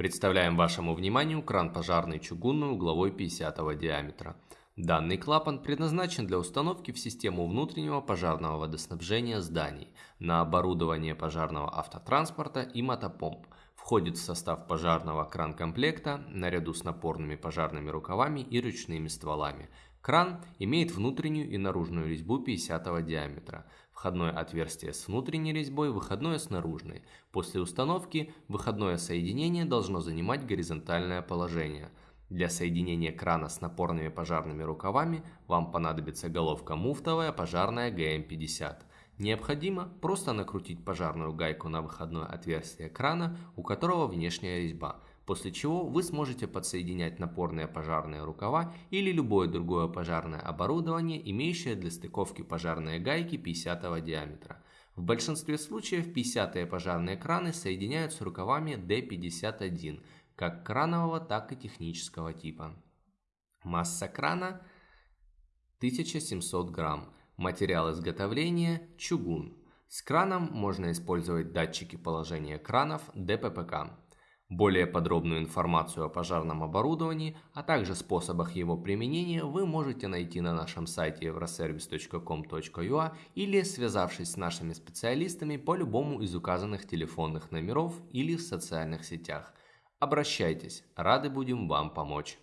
Представляем вашему вниманию кран пожарный чугунный угловой 50 диаметра. Данный клапан предназначен для установки в систему внутреннего пожарного водоснабжения зданий на оборудование пожарного автотранспорта и мотопомп. Входит в состав пожарного кран-комплекта наряду с напорными пожарными рукавами и ручными стволами. Кран имеет внутреннюю и наружную резьбу 50 диаметра. Входное отверстие с внутренней резьбой, выходное с наружной. После установки выходное соединение должно занимать горизонтальное положение. Для соединения крана с напорными пожарными рукавами вам понадобится головка муфтовая пожарная ГМ-50. Необходимо просто накрутить пожарную гайку на выходное отверстие крана, у которого внешняя резьба – после чего вы сможете подсоединять напорные пожарные рукава или любое другое пожарное оборудование, имеющее для стыковки пожарные гайки 50 диаметра. В большинстве случаев 50-е пожарные краны соединяют с рукавами D51, как кранового, так и технического типа. Масса крана 1700 грамм. Материал изготовления – чугун. С краном можно использовать датчики положения кранов ДППК. Более подробную информацию о пожарном оборудовании, а также способах его применения вы можете найти на нашем сайте euroservice.com.ua или связавшись с нашими специалистами по любому из указанных телефонных номеров или в социальных сетях. Обращайтесь, рады будем вам помочь.